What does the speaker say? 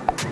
Gracias.